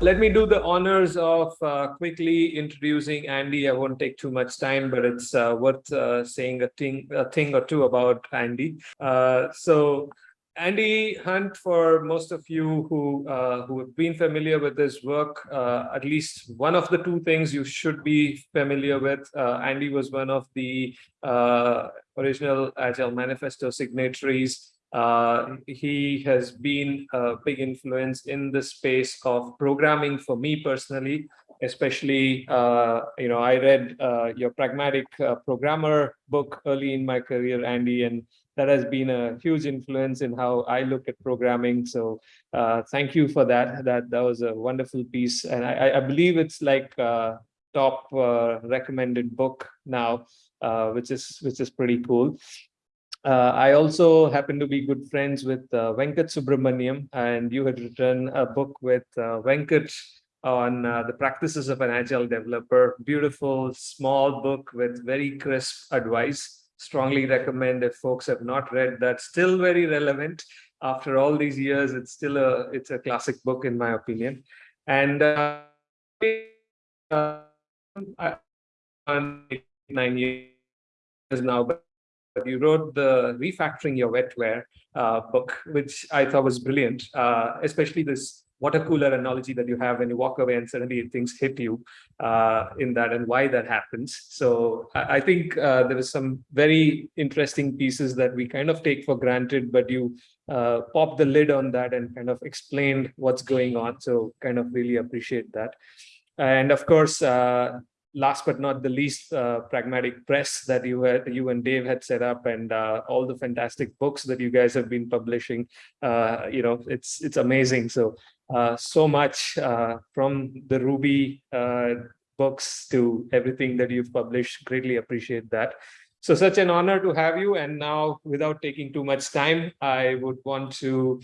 let me do the honors of uh, quickly introducing Andy. I won't take too much time, but it's uh, worth uh, saying a thing, a thing or two about Andy. Uh, so Andy Hunt, for most of you who uh, who have been familiar with his work, uh, at least one of the two things you should be familiar with. Andy was one of the original Agile Manifesto signatories uh, he has been a big influence in the space of programming for me personally, especially, uh, you know, I read uh, your Pragmatic uh, Programmer book early in my career, Andy, and that has been a huge influence in how I look at programming. So uh, thank you for that. That that was a wonderful piece. And I, I believe it's like top recommended book now, which is which is pretty cool. Uh, I also happen to be good friends with uh, Venkat Subramaniam, and you had written a book with uh, Venkat on uh, the practices of an agile developer. Beautiful, small book with very crisp advice. Strongly recommend if folks have not read that. Still very relevant after all these years. It's still a it's a classic book in my opinion. And uh, uh, nine years now, but you wrote the refactoring your wetware uh, book, which I thought was brilliant, uh, especially this water cooler analogy that you have when you walk away and suddenly things hit you uh, in that and why that happens. So I, think uh, there was some very interesting pieces that we kind of take for granted, but you uh, popped the lid on that and kind of explained what's going on. So kind of really appreciate that. And of course, uh, last but not the least, uh, Pragmatic Press that you had, you and Dave had set up, and uh, all the fantastic books that you guys have been publishing. Uh, you know, it's it's amazing. So uh, so much uh, from the Ruby uh, books to everything that you've published. Greatly appreciate that. So such an honor to have you. And now, without taking too much time, I would want to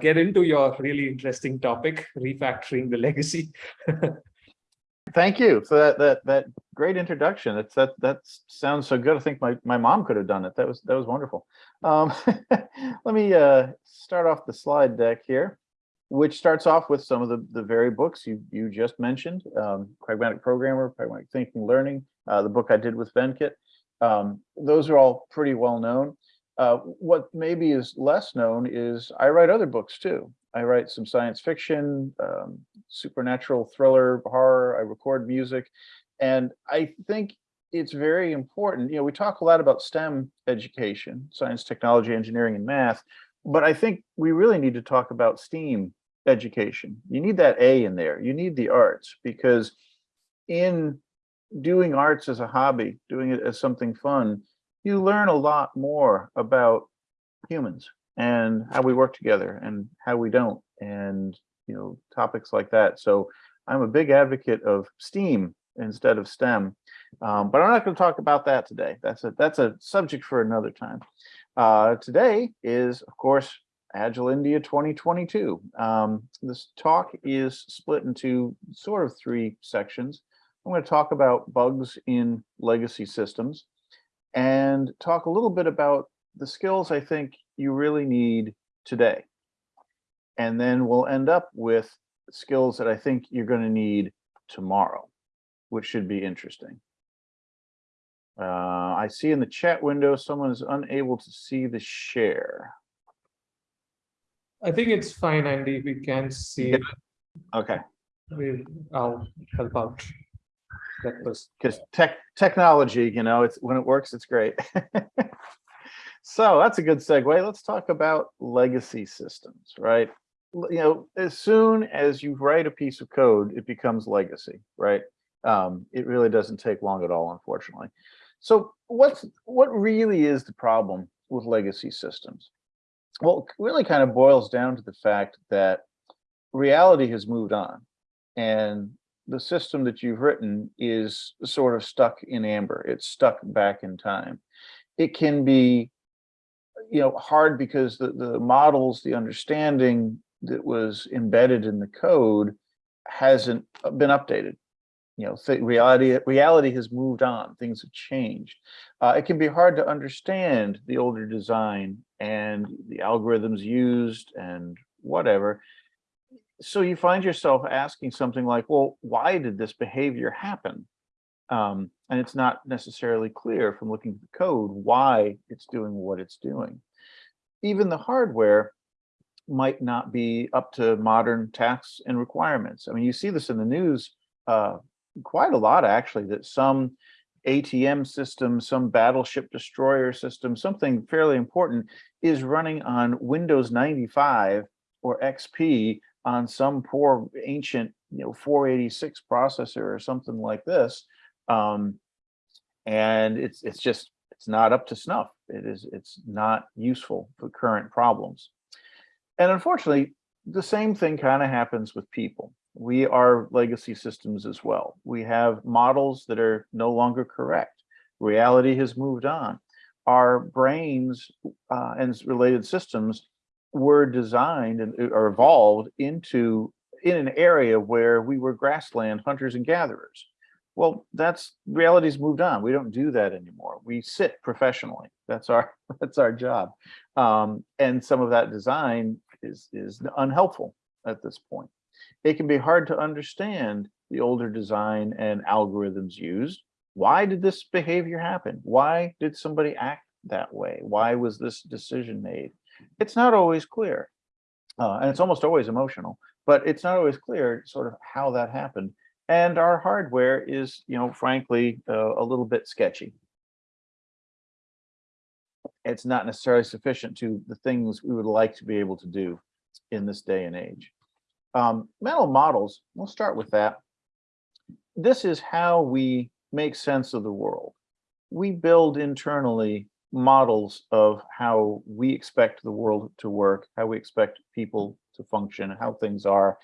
get into your really interesting topic, refactoring the legacy. Thank you for that that that great introduction. That that sounds so good. I think my my mom could have done it. That was that was wonderful. Um, let me uh, start off the slide deck here, which starts off with some of the the very books you you just mentioned. Um, Pragmatic Programmer, Pragmatic Thinking, Learning, uh, the book I did with Venkat. Um, those are all pretty well known. Uh, what maybe is less known is I write other books too. I write some science fiction, um, supernatural thriller, horror, I record music. And I think it's very important. You know, we talk a lot about STEM education, science, technology, engineering, and math, but I think we really need to talk about STEAM education. You need that A in there. You need the arts because in doing arts as a hobby, doing it as something fun, you learn a lot more about humans and how we work together and how we don't and you know topics like that. So i'm a big advocate of steam instead of stem um, but i'm not going to talk about that today. That's a that's a subject for another time. Uh, today is of course agile india 2022 um, this talk is split into sort of three sections. I'm going to talk about bugs in legacy systems and talk a little bit about the skills I think you really need today. And then we'll end up with skills that I think you're going to need tomorrow, which should be interesting. Uh, I see in the chat window someone is unable to see the share. I think it's fine, Andy. We can see it. Okay. We'll, I'll help out. That was because tech technology, you know, it's when it works, it's great. So that's a good segue. Let's talk about legacy systems, right? You know, as soon as you write a piece of code, it becomes legacy, right? Um, it really doesn't take long at all, unfortunately. So what's what really is the problem with legacy systems? Well, it really kind of boils down to the fact that reality has moved on and the system that you've written is sort of stuck in amber. It's stuck back in time. It can be you know, hard because the, the models, the understanding that was embedded in the code hasn't been updated. You know, reality reality has moved on. Things have changed. Uh, it can be hard to understand the older design and the algorithms used and whatever. so you find yourself asking something like, well, why did this behavior happen? Um, and it's not necessarily clear from looking at the code why it's doing what it's doing. Even the hardware might not be up to modern tasks and requirements. I mean, you see this in the news uh, quite a lot, actually, that some ATM system, some battleship destroyer system, something fairly important is running on Windows 95 or XP on some poor ancient, you know, 486 processor or something like this. Um, and it's it's just it's not up to snuff. It is it's not useful for current problems. And unfortunately, the same thing kind of happens with people. We are legacy systems as well. We have models that are no longer correct. Reality has moved on. Our brains uh, and related systems were designed and uh, or evolved into in an area where we were grassland hunters and gatherers. Well, that's reality's moved on. We don't do that anymore. We sit professionally. That's our that's our job. Um, and some of that design is is unhelpful at this point. It can be hard to understand the older design and algorithms used. Why did this behavior happen? Why did somebody act that way? Why was this decision made? It's not always clear. Uh, and it's almost always emotional, but it's not always clear sort of how that happened. And our hardware is, you know, frankly, uh, a little bit sketchy. It's not necessarily sufficient to the things we would like to be able to do in this day and age. Um, mental models, we'll start with that. This is how we make sense of the world. We build internally models of how we expect the world to work, how we expect people to function, how things are.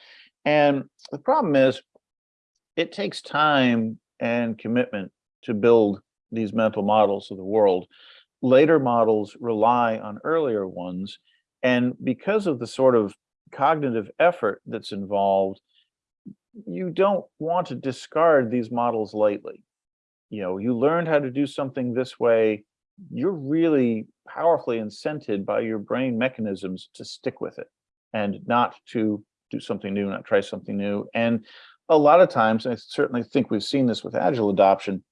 And the problem is it takes time and commitment to build these mental models of the world. Later models rely on earlier ones. And because of the sort of cognitive effort that's involved, you don't want to discard these models lightly. You know, you learned how to do something this way, you're really powerfully incented by your brain mechanisms to stick with it and not to do something new, not try something new. And a lot of times, I certainly think we've seen this with Agile adoption,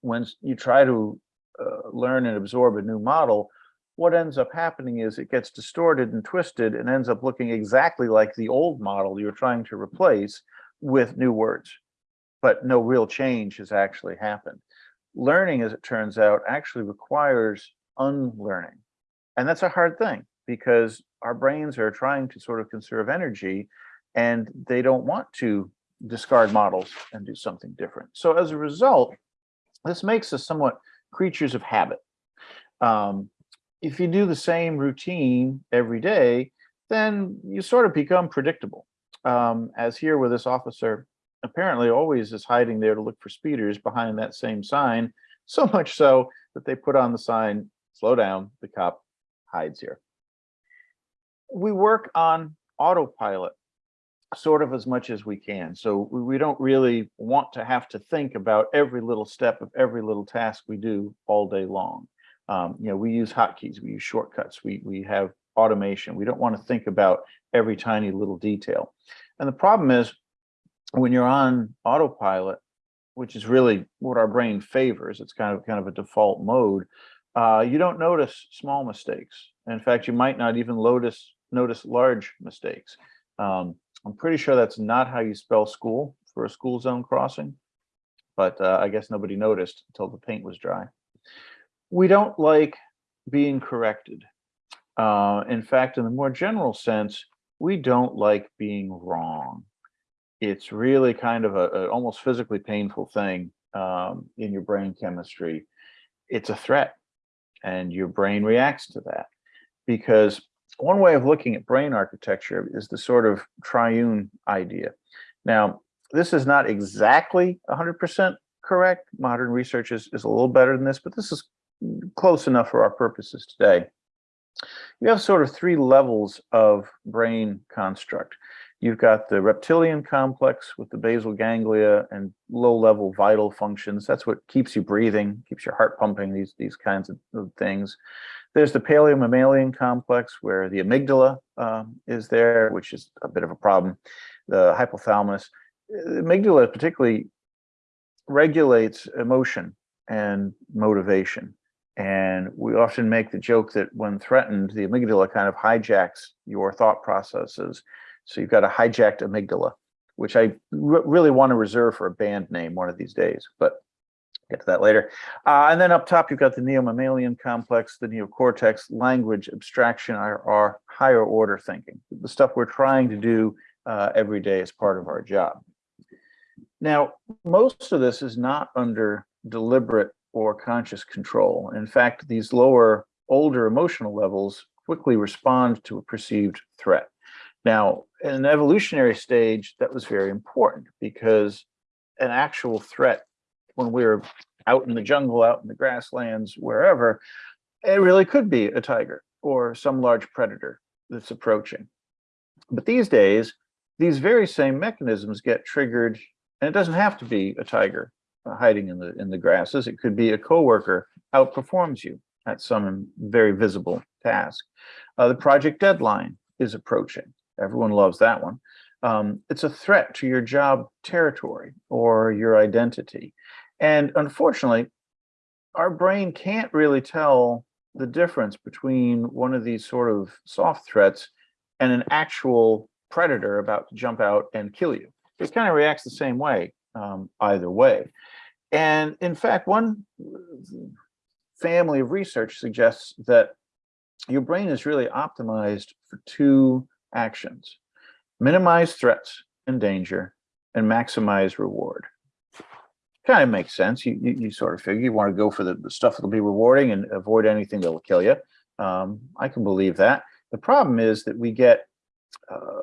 when you try to uh, learn and absorb a new model, what ends up happening is it gets distorted and twisted and ends up looking exactly like the old model you're trying to replace with new words, but no real change has actually happened. Learning, as it turns out, actually requires unlearning. And that's a hard thing because our brains are trying to sort of conserve energy and they don't want to discard models and do something different. So as a result, this makes us somewhat creatures of habit. Um, if you do the same routine every day, then you sort of become predictable. Um, as here where this officer apparently always is hiding there to look for speeders behind that same sign, so much so that they put on the sign, slow down, the cop hides here. We work on autopilot sort of as much as we can. So we, don't really want to have to think about every little step of every little task we do all day long. Um, you know, we use hotkeys, we use shortcuts, we, we have automation. We don't want to think about every tiny little detail. And the problem is when you're on autopilot, which is really what our brain favors, it's kind of kind of a default mode, uh, you don't notice small mistakes. In fact, you might not even notice notice large mistakes. Um, I'm pretty sure that's not how you spell school for a school zone crossing, but uh, I guess nobody noticed until the paint was dry. We don't like being corrected. Uh, in fact, in the more general sense, we don't like being wrong. It's really kind of a, a almost physically painful thing um, in your brain chemistry. It's a threat and your brain reacts to that because one way of looking at brain architecture is the sort of triune idea. Now, this is not exactly 100% correct. Modern research is, is a little better than this, but this is close enough for our purposes today. You have sort of three levels of brain construct. You've got the reptilian complex with the basal ganglia and low-level vital functions. That's what keeps you breathing, keeps your heart pumping, these, these kinds of, of things. There's the paleomammalian complex where the amygdala um, is there, which is a bit of a problem. The hypothalamus, the amygdala particularly regulates emotion and motivation. And we often make the joke that when threatened, the amygdala kind of hijacks your thought processes. So you've got a hijacked amygdala, which I really want to reserve for a band name one of these days, but get to that later. Uh, and then up top, you've got the neomammalian complex, the neocortex, language, abstraction, our, our higher order thinking, the stuff we're trying to do uh, every day as part of our job. Now, most of this is not under deliberate or conscious control. In fact, these lower, older emotional levels quickly respond to a perceived threat. Now, in an evolutionary stage, that was very important because an actual threat when we were out in the jungle, out in the grasslands, wherever, it really could be a tiger or some large predator that's approaching. But these days, these very same mechanisms get triggered, and it doesn't have to be a tiger uh, hiding in the in the grasses. It could be a coworker outperforms you at some very visible task. Uh, the project deadline is approaching. Everyone loves that one. Um, it's a threat to your job territory or your identity. And unfortunately, our brain can't really tell the difference between one of these sort of soft threats and an actual predator about to jump out and kill you. It kind of reacts the same way um, either way. And in fact, one family of research suggests that your brain is really optimized for two actions, minimize threats and danger and maximize reward. Kind of makes sense. You, you, you sort of figure you want to go for the, the stuff that'll be rewarding and avoid anything that'll kill you. Um, I can believe that. The problem is that we get uh,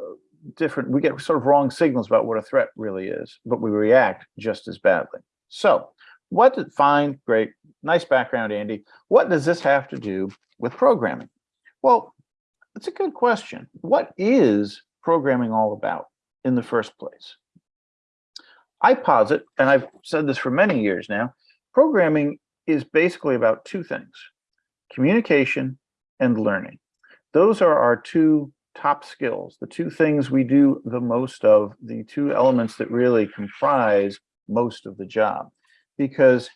different, we get sort of wrong signals about what a threat really is, but we react just as badly. So what did, fine, great, nice background, Andy. What does this have to do with programming? Well, it's a good question. What is programming all about in the first place? I posit, and I've said this for many years now, programming is basically about two things, communication and learning. Those are our two top skills, the two things we do the most of, the two elements that really comprise most of the job. Because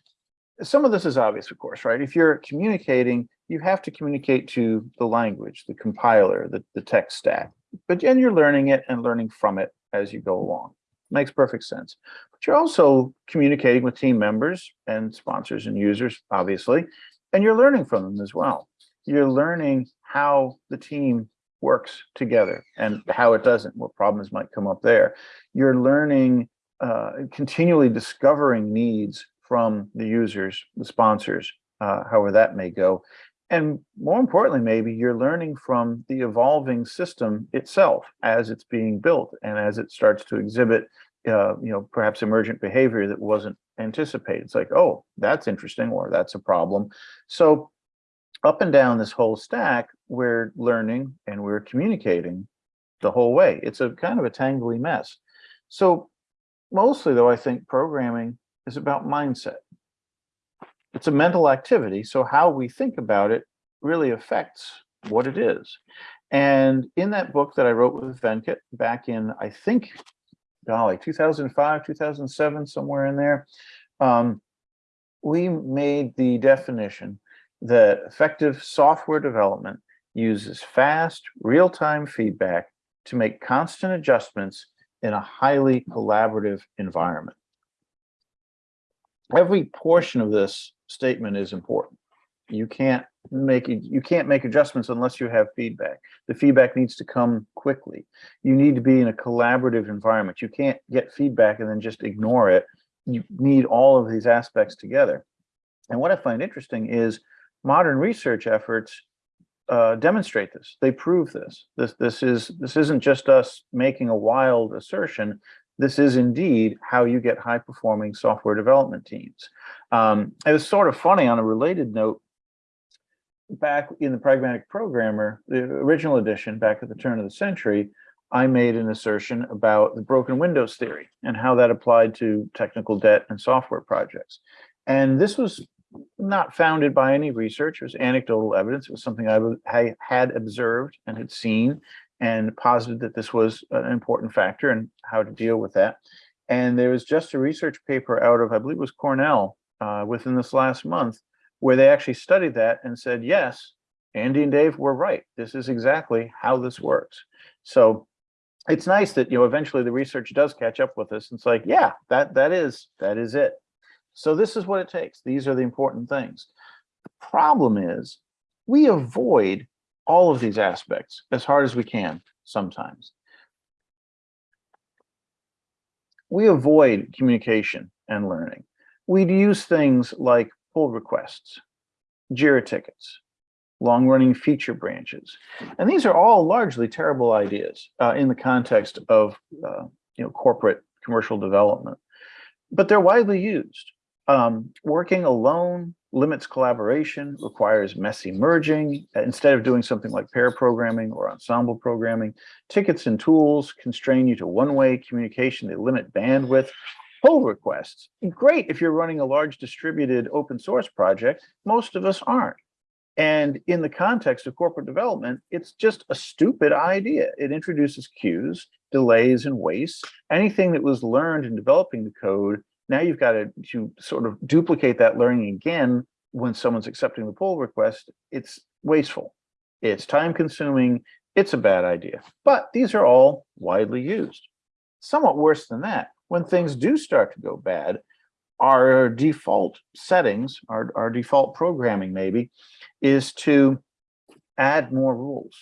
some of this is obvious, of course, right? If you're communicating, you have to communicate to the language, the compiler, the, the tech stack. But then you're learning it and learning from it as you go along. Makes perfect sense. But you're also communicating with team members and sponsors and users, obviously, and you're learning from them as well. You're learning how the team works together and how it doesn't, what problems might come up there. You're learning, uh, continually discovering needs from the users, the sponsors, uh, however that may go. And more importantly, maybe you're learning from the evolving system itself as it's being built and as it starts to exhibit, uh, you know, perhaps emergent behavior that wasn't anticipated. It's like, oh, that's interesting, or that's a problem. So up and down this whole stack, we're learning and we're communicating the whole way. It's a kind of a tangly mess. So mostly though, I think programming is about mindset. It's a mental activity. So how we think about it really affects what it is. And in that book that I wrote with Venkat back in, I think, golly, 2005, 2007, somewhere in there, um, we made the definition that effective software development uses fast, real-time feedback to make constant adjustments in a highly collaborative environment. Every portion of this statement is important. You can't make you can't make adjustments unless you have feedback. The feedback needs to come quickly. You need to be in a collaborative environment. You can't get feedback and then just ignore it. You need all of these aspects together. And what I find interesting is modern research efforts uh, demonstrate this. They prove this. This this is this isn't just us making a wild assertion. This is indeed how you get high performing software development teams. Um, it was sort of funny on a related note. Back in the Pragmatic Programmer, the original edition, back at the turn of the century, I made an assertion about the broken windows theory and how that applied to technical debt and software projects. And this was not founded by any research. It was anecdotal evidence. It was something I, I had observed and had seen and posited that this was an important factor and how to deal with that. And there was just a research paper out of, I believe it was Cornell, uh, within this last month, where they actually studied that and said, yes, Andy and Dave were right. This is exactly how this works. So it's nice that, you know, eventually the research does catch up with us. It's like, yeah, that that is that is it. So this is what it takes. These are the important things. The problem is we avoid all of these aspects as hard as we can sometimes. We avoid communication and learning. We'd use things like pull requests, JIRA tickets, long-running feature branches. And these are all largely terrible ideas uh, in the context of uh, you know, corporate commercial development, but they're widely used. Um, working alone limits collaboration, requires messy merging. Instead of doing something like pair programming or ensemble programming, tickets and tools constrain you to one-way communication. They limit bandwidth. Pull requests, great if you're running a large distributed open source project. Most of us aren't. And in the context of corporate development, it's just a stupid idea. It introduces queues, delays, and waste. Anything that was learned in developing the code, now you've got to, to sort of duplicate that learning again when someone's accepting the pull request. It's wasteful. It's time consuming. It's a bad idea. But these are all widely used. Somewhat worse than that, when things do start to go bad, our default settings, our, our default programming maybe, is to add more rules,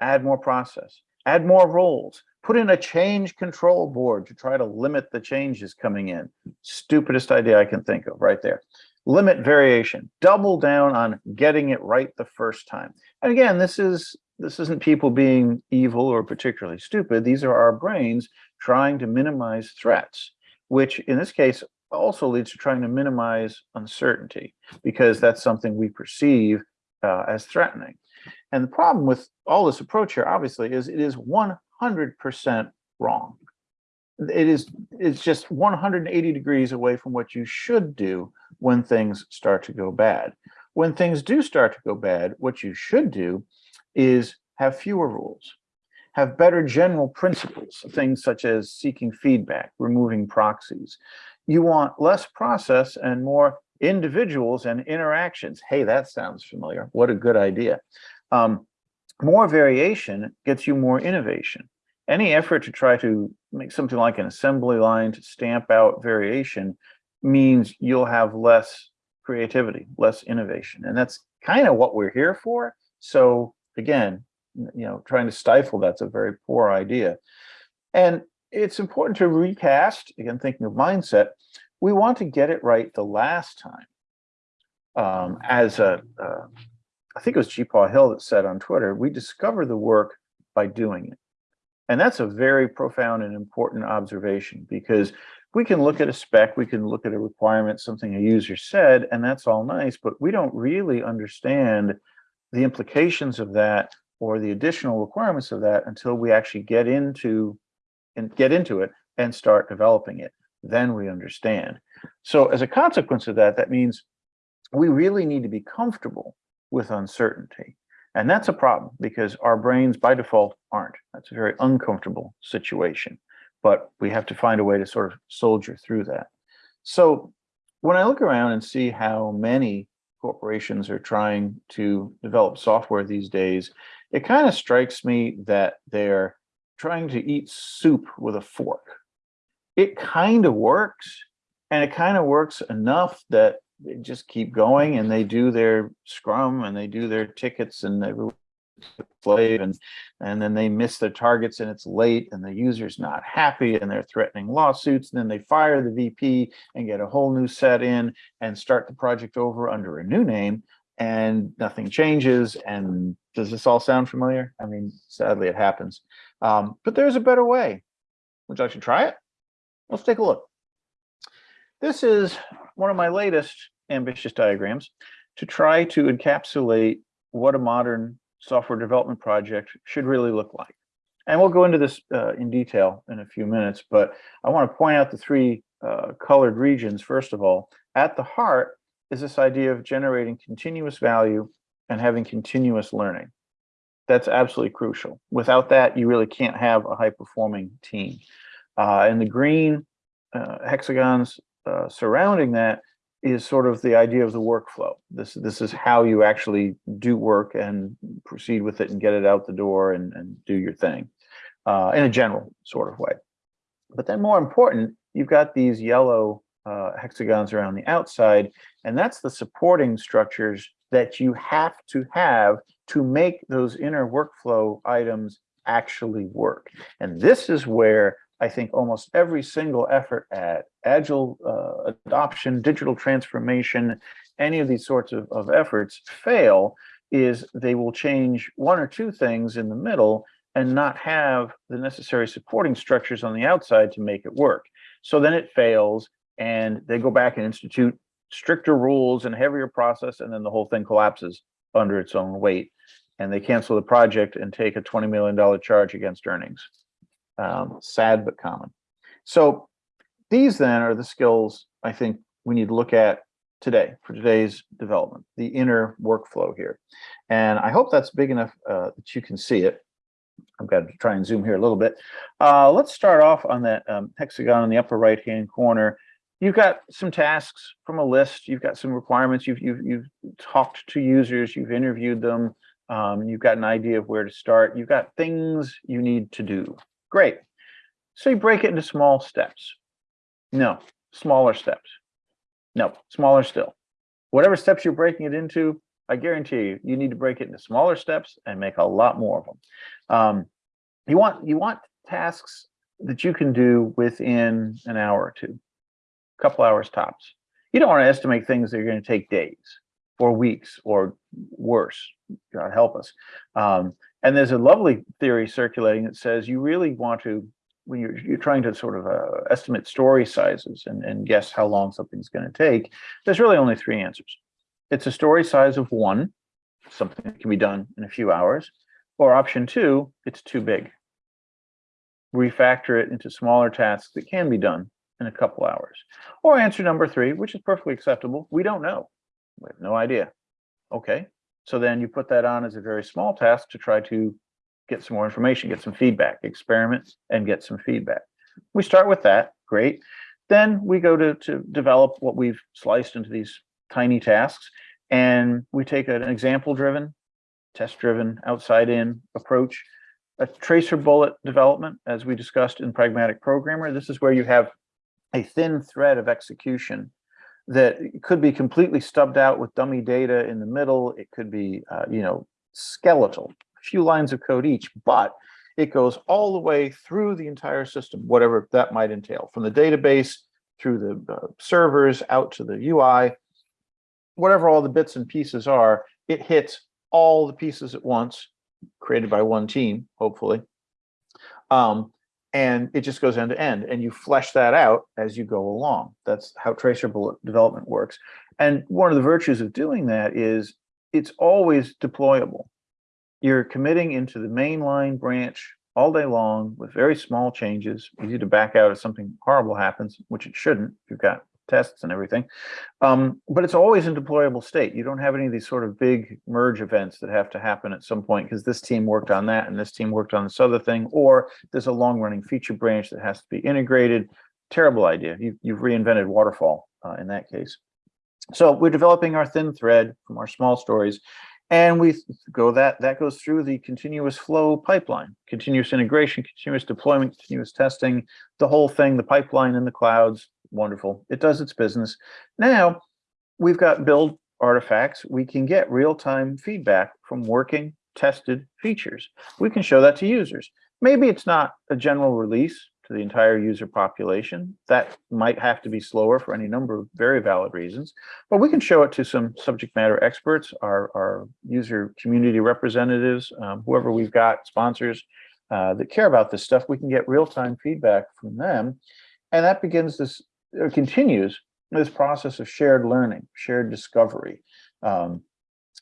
add more process, add more roles, put in a change control board to try to limit the changes coming in. Stupidest idea I can think of right there. Limit variation, double down on getting it right the first time. And again, this is this isn't people being evil or particularly stupid. These are our brains trying to minimize threats, which in this case also leads to trying to minimize uncertainty because that's something we perceive uh, as threatening. And the problem with all this approach here, obviously, is it is 100% wrong. It is it's just 180 degrees away from what you should do when things start to go bad. When things do start to go bad, what you should do is have fewer rules, have better general principles, things such as seeking feedback, removing proxies, you want less process and more individuals and interactions. Hey, that sounds familiar. What a good idea. Um, more variation gets you more innovation. Any effort to try to make something like an assembly line to stamp out variation means you'll have less creativity, less innovation. And that's kind of what we're here for. So again, you know, trying to stifle that's a very poor idea. And it's important to recast, again, thinking of mindset, we want to get it right the last time. Um, as a, uh, I think it was GeePaw Hill that said on Twitter, we discover the work by doing it. And that's a very profound and important observation because we can look at a spec, we can look at a requirement, something a user said, and that's all nice, but we don't really understand the implications of that or the additional requirements of that until we actually get into and get into it and start developing it. Then we understand. So as a consequence of that, that means we really need to be comfortable with uncertainty. And that's a problem because our brains by default aren't. That's a very uncomfortable situation, but we have to find a way to sort of soldier through that. So when I look around and see how many corporations are trying to develop software these days, it kind of strikes me that they're trying to eat soup with a fork. It kind of works, and it kind of works enough that they just keep going and they do their scrum and they do their tickets and they slave and and then they miss their targets and it's late and the user's not happy and they're threatening lawsuits and then they fire the VP and get a whole new set in and start the project over under a new name and nothing changes and does this all sound familiar? I mean, sadly it happens. Um, but there's a better way. Would you like to try it? Let's take a look. This is one of my latest ambitious diagrams to try to encapsulate what a modern software development project should really look like. And we'll go into this uh, in detail in a few minutes, but I want to point out the three uh, colored regions, first of all. At the heart is this idea of generating continuous value and having continuous learning. That's absolutely crucial. Without that, you really can't have a high performing team. Uh, and the green uh, hexagons uh, surrounding that is sort of the idea of the workflow. This this is how you actually do work and proceed with it and get it out the door and, and do your thing uh, in a general sort of way. But then more important, you've got these yellow uh, hexagons around the outside, and that's the supporting structures that you have to have to make those inner workflow items actually work. And this is where I think almost every single effort at agile uh, adoption, digital transformation, any of these sorts of, of efforts fail is they will change one or two things in the middle and not have the necessary supporting structures on the outside to make it work. So then it fails and they go back and institute stricter rules and heavier process and then the whole thing collapses under its own weight and they cancel the project and take a $20 million charge against earnings um, sad but common. So these then are the skills I think we need to look at today for today's development, the inner workflow here. And I hope that's big enough uh, that you can see it. I'm going to try and zoom here a little bit. Uh, let's start off on that um, hexagon in the upper right hand corner. You've got some tasks from a list. You've got some requirements. You've you've, you've talked to users. You've interviewed them. Um, you've got an idea of where to start. You've got things you need to do. Great. So you break it into small steps. No, smaller steps. No, smaller still. Whatever steps you're breaking it into, I guarantee you, you need to break it into smaller steps and make a lot more of them. Um, you want you want tasks that you can do within an hour or two, a couple hours tops. You don't want to estimate things that are going to take days or weeks or worse. God help us. Um, and there's a lovely theory circulating that says you really want to, when you're, you're trying to sort of uh, estimate story sizes and, and guess how long something's going to take, there's really only three answers. It's a story size of one, something that can be done in a few hours, or option two, it's too big. Refactor it into smaller tasks that can be done in a couple hours. Or answer number three, which is perfectly acceptable, we don't know. We have no idea. Okay, so then you put that on as a very small task to try to get some more information, get some feedback, experiments, and get some feedback. We start with that, great. Then we go to, to develop what we've sliced into these tiny tasks and we take an example driven, test driven, outside in approach, a tracer bullet development, as we discussed in Pragmatic Programmer. This is where you have a thin thread of execution that could be completely stubbed out with dummy data in the middle. It could be, uh, you know, skeletal, a few lines of code each, but it goes all the way through the entire system, whatever that might entail, from the database through the uh, servers out to the UI, whatever all the bits and pieces are, it hits all the pieces at once, created by one team, hopefully. Um, and it just goes end to end and you flesh that out as you go along. That's how tracer bullet development works. And one of the virtues of doing that is it's always deployable. You're committing into the mainline branch all day long with very small changes easy to back out if something horrible happens which it shouldn't you've got tests and everything. Um, but it's always in deployable state. You don't have any of these sort of big merge events that have to happen at some point because this team worked on that and this team worked on this other thing, or there's a long running feature branch that has to be integrated. Terrible idea. You, you've reinvented waterfall uh, in that case. So we're developing our thin thread from our small stories and we go that that goes through the continuous flow pipeline continuous integration continuous deployment continuous testing the whole thing the pipeline in the clouds wonderful. It does its business. Now we've got build artifacts. We can get real-time feedback from working tested features. We can show that to users. Maybe it's not a general release to the entire user population. That might have to be slower for any number of very valid reasons, but we can show it to some subject matter experts, our, our user community representatives, um, whoever we've got, sponsors uh, that care about this stuff. We can get real-time feedback from them. And that begins this continues this process of shared learning, shared discovery. Um,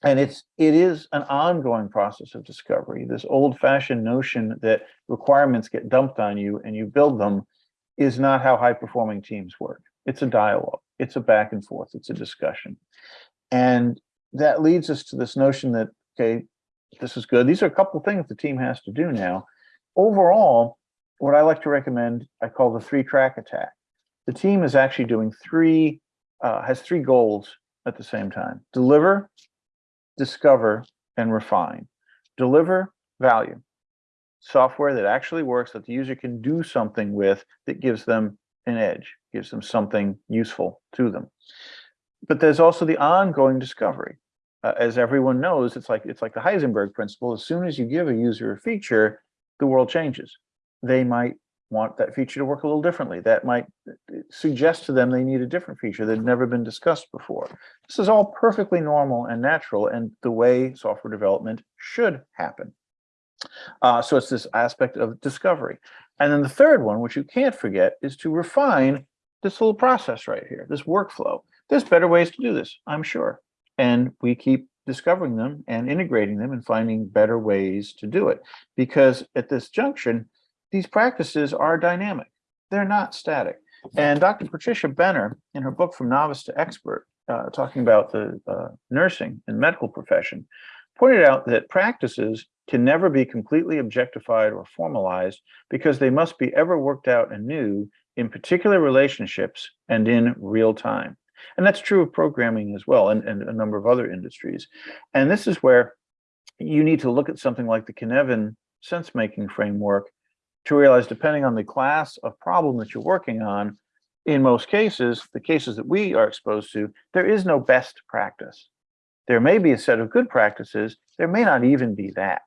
and it's it is an ongoing process of discovery. This old-fashioned notion that requirements get dumped on you and you build them is not how high-performing teams work. It's a dialogue. It's a back and forth. It's a discussion. And that leads us to this notion that, okay, this is good. These are a couple of things the team has to do now. Overall, what I like to recommend, I call the three track attack. The team is actually doing three, uh, has three goals at the same time. Deliver, discover, and refine. Deliver value. Software that actually works that the user can do something with that gives them an edge, gives them something useful to them. But there's also the ongoing discovery. Uh, as everyone knows, it's like it's like the Heisenberg principle. As soon as you give a user a feature, the world changes. They might want that feature to work a little differently. That might uh, suggest to them they need a different feature that had never been discussed before. This is all perfectly normal and natural and the way software development should happen. Uh, so it's this aspect of discovery. And then the third one, which you can't forget, is to refine this little process right here, this workflow. There's better ways to do this, I'm sure. And we keep discovering them and integrating them and finding better ways to do it. Because at this junction, these practices are dynamic. They're not static. And Dr. Patricia Benner, in her book From Novice to Expert, uh, talking about the uh, nursing and medical profession, pointed out that practices can never be completely objectified or formalized because they must be ever worked out anew in particular relationships and in real time. And that's true of programming as well and, and a number of other industries. And this is where you need to look at something like the Cynefin sense-making framework to realize depending on the class of problem that you're working on, in most cases, the cases that we are exposed to, there is no best practice. There may be a set of good practices, there may not even be that.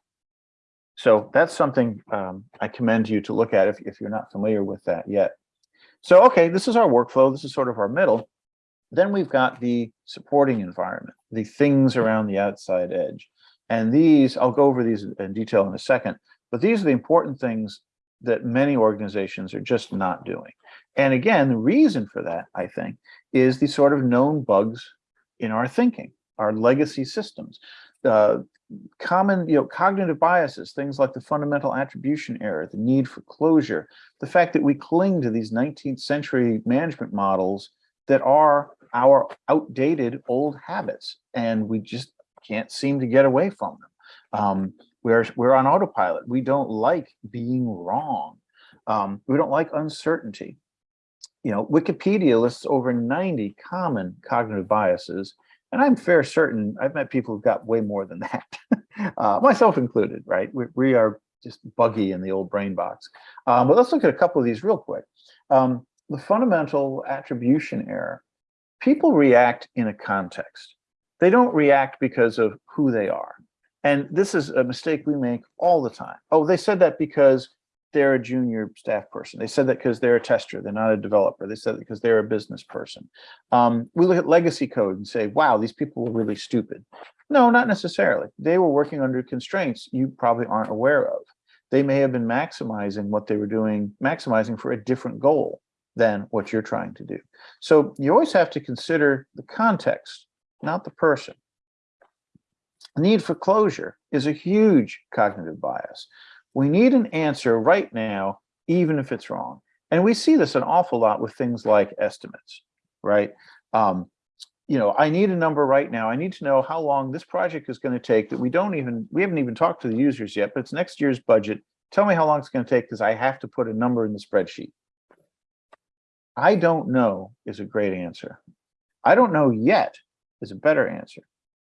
So that's something um, I commend you to look at if, if you're not familiar with that yet. So, okay, this is our workflow. This is sort of our middle. Then we've got the supporting environment, the things around the outside edge. And these, I'll go over these in detail in a second, but these are the important things that many organizations are just not doing. And again, the reason for that, I think, is the sort of known bugs in our thinking, our legacy systems. Uh, common you know cognitive biases things like the fundamental attribution error the need for closure the fact that we cling to these 19th century management models that are our outdated old habits and we just can't seem to get away from them um, we're we're on autopilot we don't like being wrong um, we don't like uncertainty you know wikipedia lists over 90 common cognitive biases and I'm fair certain I've met people who've got way more than that, uh, myself included, right? We, we, are just buggy in the old brain box. Um, but let's look at a couple of these real quick. Um, the fundamental attribution error, people react in a context. They don't react because of who they are. And this is a mistake we make all the time. Oh, they said that because they're a junior staff person. They said that because they're a tester, they're not a developer. They said that because they're a business person. Um, we look at legacy code and say, wow, these people were really stupid. No, not necessarily. They were working under constraints you probably aren't aware of. They may have been maximizing what they were doing, maximizing for a different goal than what you're trying to do. So you always have to consider the context, not the person. The need for closure is a huge cognitive bias. We need an answer right now, even if it's wrong. And we see this an awful lot with things like estimates, right? Um, you know, I need a number right now. I need to know how long this project is going to take that we don't even, we haven't even talked to the users yet, but it's next year's budget. Tell me how long it's going to take because I have to put a number in the spreadsheet. I don't know is a great answer. I don't know yet is a better answer.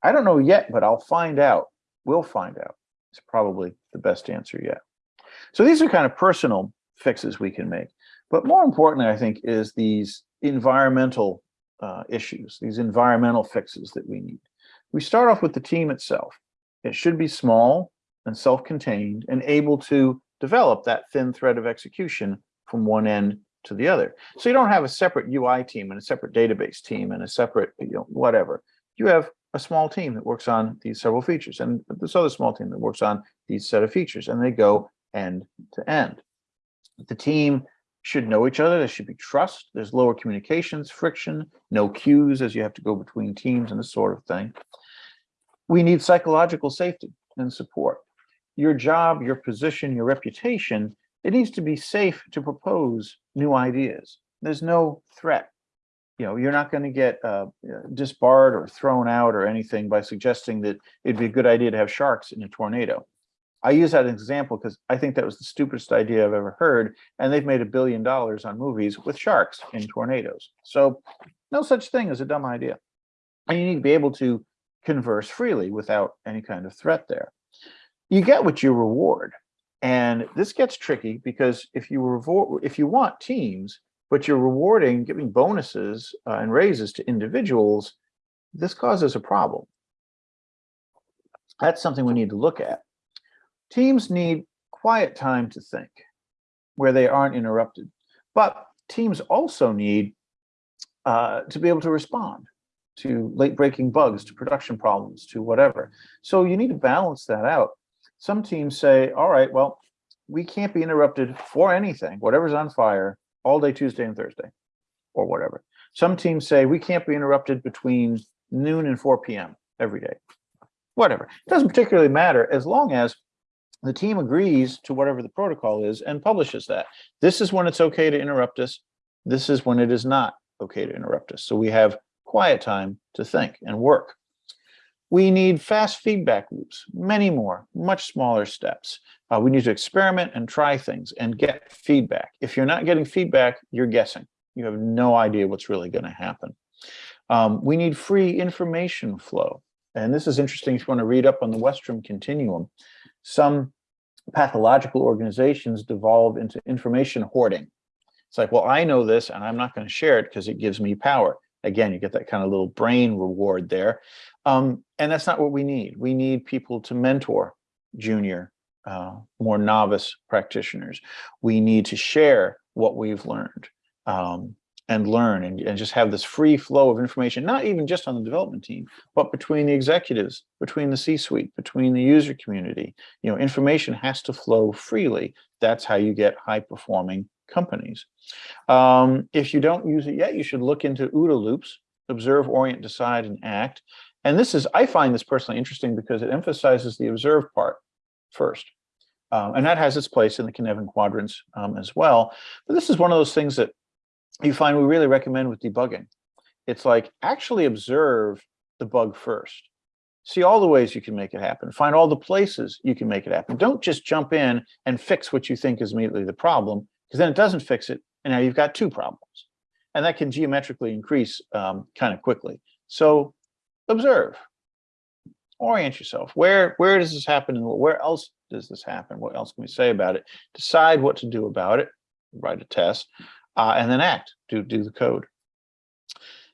I don't know yet, but I'll find out. We'll find out It's probably the best answer yet. So these are kind of personal fixes we can make. But more importantly, I think, is these environmental uh, issues, these environmental fixes that we need. We start off with the team itself. It should be small and self-contained and able to develop that thin thread of execution from one end to the other. So you don't have a separate UI team and a separate database team and a separate, you know, whatever. You have a small team that works on these several features and this other small team that works on these set of features and they go end to end. The team should know each other. There should be trust. There's lower communications, friction, no queues as you have to go between teams and this sort of thing. We need psychological safety and support. Your job, your position, your reputation, it needs to be safe to propose new ideas. There's no threat you know, you're not going to get uh, disbarred or thrown out or anything by suggesting that it'd be a good idea to have sharks in a tornado. I use that as an example because I think that was the stupidest idea I've ever heard, and they've made a billion dollars on movies with sharks in tornadoes. So no such thing as a dumb idea. And you need to be able to converse freely without any kind of threat there. You get what you reward. And this gets tricky because if you reward, if you want teams, but you're rewarding, giving bonuses uh, and raises to individuals, this causes a problem. That's something we need to look at. Teams need quiet time to think where they aren't interrupted, but teams also need uh, to be able to respond to late breaking bugs, to production problems, to whatever. So you need to balance that out. Some teams say, all right, well, we can't be interrupted for anything, whatever's on fire, all day Tuesday and Thursday, or whatever. Some teams say we can't be interrupted between noon and 4 p.m. every day. Whatever. It doesn't particularly matter as long as the team agrees to whatever the protocol is and publishes that. This is when it's okay to interrupt us. This is when it is not okay to interrupt us. So we have quiet time to think and work. We need fast feedback loops, many more, much smaller steps. Uh, we need to experiment and try things and get feedback. If you're not getting feedback, you're guessing. You have no idea what's really going to happen. Um, we need free information flow. And this is interesting if you want to read up on the Westrum continuum. Some pathological organizations devolve into information hoarding. It's like, well, I know this and I'm not going to share it because it gives me power. Again, you get that kind of little brain reward there. Um, and that's not what we need. We need people to mentor junior, uh, more novice practitioners. We need to share what we've learned um, and learn and, and just have this free flow of information, not even just on the development team, but between the executives, between the C-suite, between the user community. You know, information has to flow freely. That's how you get high performing companies. Um, if you don't use it yet, you should look into OODA loops, observe, orient, decide, and act. And this is, I find this personally interesting because it emphasizes the observe part first. Um, and that has its place in the Cynefin quadrants um, as well. But this is one of those things that you find we really recommend with debugging. It's like actually observe the bug first. See all the ways you can make it happen. Find all the places you can make it happen. Don't just jump in and fix what you think is immediately the problem, because then it doesn't fix it. And now you've got two problems. And that can geometrically increase um, kind of quickly. So observe, orient yourself. Where, where does this happen and where else does this happen? What else can we say about it? Decide what to do about it, write a test, uh, and then act, do, do the code.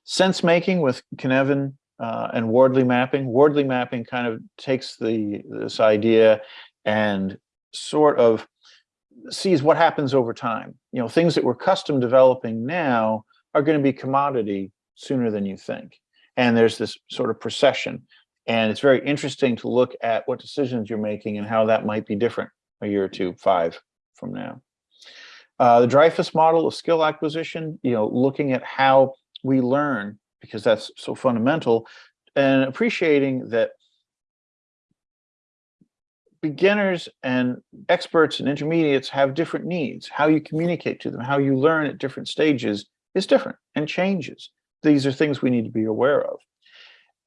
Sense making with Cynefin uh, and Wardley mapping. Wardley mapping kind of takes the this idea and sort of sees what happens over time. You know, things that we're custom developing now are going to be commodity sooner than you think and there's this sort of procession. And it's very interesting to look at what decisions you're making and how that might be different a year or two, five from now. Uh, the Dreyfus model of skill acquisition, you know, looking at how we learn, because that's so fundamental, and appreciating that beginners and experts and intermediates have different needs. How you communicate to them, how you learn at different stages is different and changes these are things we need to be aware of.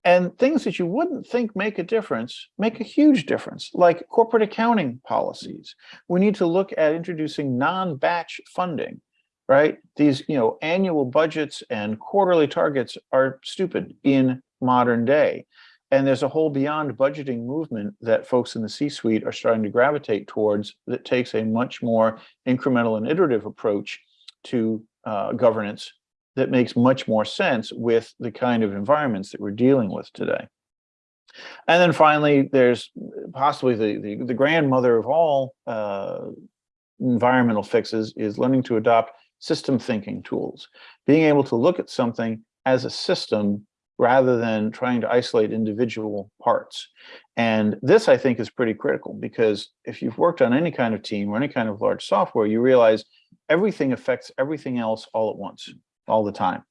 And things that you wouldn't think make a difference make a huge difference, like corporate accounting policies. We need to look at introducing non-batch funding, right? These, you know, annual budgets and quarterly targets are stupid in modern day. And there's a whole beyond budgeting movement that folks in the C-suite are starting to gravitate towards that takes a much more incremental and iterative approach to uh, governance that makes much more sense with the kind of environments that we're dealing with today. And then finally, there's possibly the, the, the grandmother of all uh, environmental fixes is learning to adopt system thinking tools, being able to look at something as a system rather than trying to isolate individual parts. And this, I think, is pretty critical because if you've worked on any kind of team or any kind of large software, you realize everything affects everything else all at once all the time.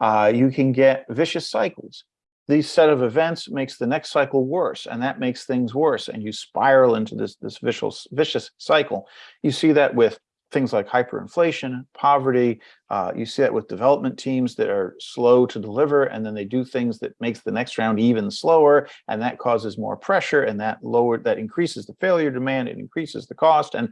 Uh, you can get vicious cycles. These set of events makes the next cycle worse, and that makes things worse, and you spiral into this, this vicious, vicious cycle. You see that with things like hyperinflation, poverty. Uh, you see that with development teams that are slow to deliver, and then they do things that makes the next round even slower, and that causes more pressure, and that lower that increases the failure demand, it increases the cost, and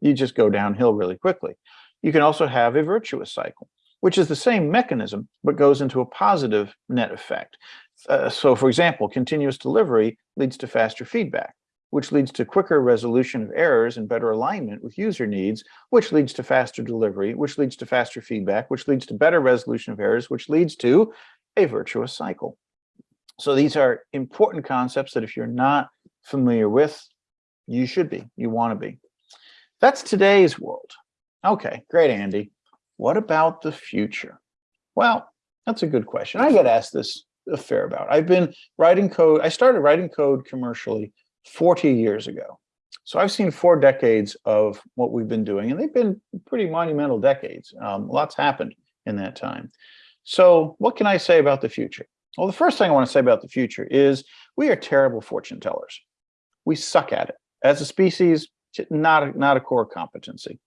you just go downhill really quickly. You can also have a virtuous cycle, which is the same mechanism, but goes into a positive net effect. Uh, so for example, continuous delivery leads to faster feedback which leads to quicker resolution of errors and better alignment with user needs, which leads to faster delivery, which leads to faster feedback, which leads to better resolution of errors, which leads to a virtuous cycle. So these are important concepts that if you're not familiar with, you should be, you want to be. That's today's world. Okay, great, Andy. What about the future? Well, that's a good question. I get asked this a fair about. I've been writing code. I started writing code commercially 40 years ago. So I've seen four decades of what we've been doing, and they've been pretty monumental decades. Um, lots happened in that time. So what can I say about the future? Well, the first thing I want to say about the future is we are terrible fortune tellers. We suck at it. As a species, not a, not a core competency.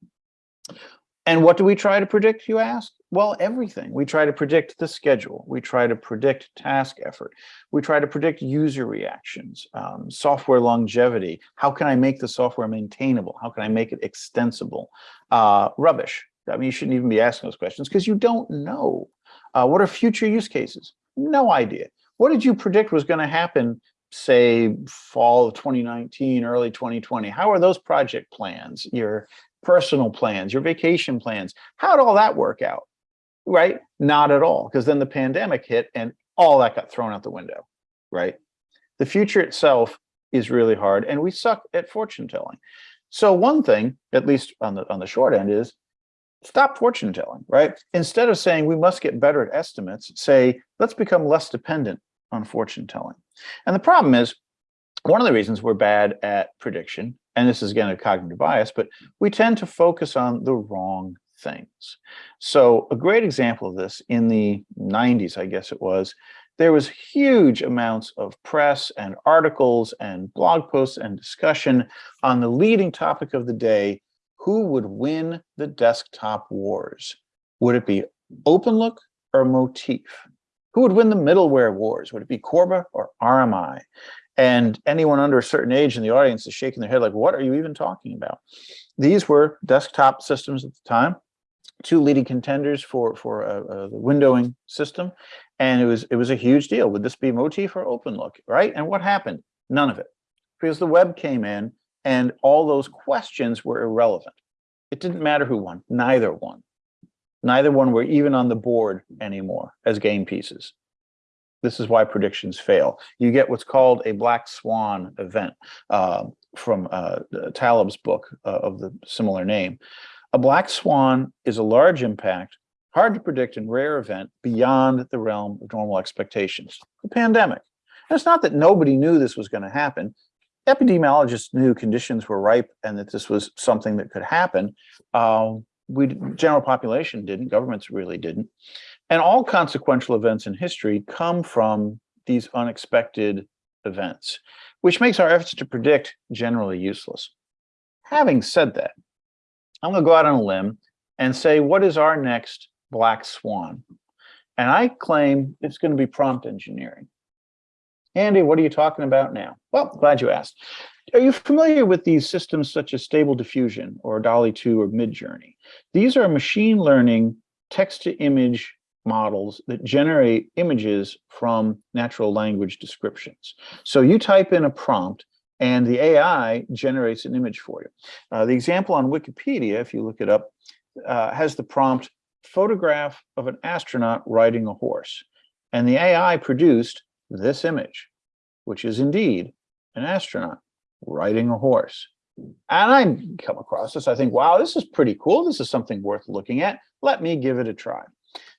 And what do we try to predict, you ask? Well, everything. We try to predict the schedule. We try to predict task effort. We try to predict user reactions, um, software longevity. How can I make the software maintainable? How can I make it extensible? Uh, rubbish. I mean, you shouldn't even be asking those questions because you don't know. Uh, what are future use cases? No idea. What did you predict was going to happen, say, fall of 2019, early 2020? How are those project plans, your personal plans, your vacation plans? How'd all that work out? Right? Not at all, because then the pandemic hit and all that got thrown out the window, right? The future itself is really hard and we suck at fortune telling. So one thing, at least on the on the short end is stop fortune telling, right? Instead of saying we must get better at estimates, say let's become less dependent on fortune telling. And the problem is one of the reasons we're bad at prediction, and this is again a cognitive bias, but we tend to focus on the wrong things. So a great example of this in the 90s, I guess it was, there was huge amounts of press and articles and blog posts and discussion on the leading topic of the day, who would win the desktop wars? Would it be OpenLook or Motif? Who would win the middleware wars? Would it be Corba or RMI? And anyone under a certain age in the audience is shaking their head like, what are you even talking about? These were desktop systems at the time two leading contenders for for uh, uh, the windowing system, and it was it was a huge deal. Would this be Motif or OpenLook, right? And what happened? None of it, because the web came in, and all those questions were irrelevant. It didn't matter who won. Neither won. Neither one were even on the board anymore as game pieces. This is why predictions fail. You get what's called a black swan event uh, from uh, Taleb's book uh, of the similar name. A black swan is a large impact, hard to predict and rare event beyond the realm of normal expectations. The pandemic. And it's not that nobody knew this was going to happen. Epidemiologists knew conditions were ripe and that this was something that could happen. Uh, we general population didn't, governments really didn't. And all consequential events in history come from these unexpected events, which makes our efforts to predict generally useless. Having said that, I'm going to go out on a limb and say, what is our next black swan? And I claim it's going to be prompt engineering. Andy, what are you talking about now? Well, glad you asked. Are you familiar with these systems such as Stable Diffusion or DALL-E 2 or Midjourney? These are machine learning text-to-image models that generate images from natural language descriptions. So you type in a prompt and the AI generates an image for you. Uh, the example on Wikipedia, if you look it up, uh, has the prompt photograph of an astronaut riding a horse. And the AI produced this image, which is indeed an astronaut riding a horse. And I come across this, I think, wow, this is pretty cool. This is something worth looking at. Let me give it a try.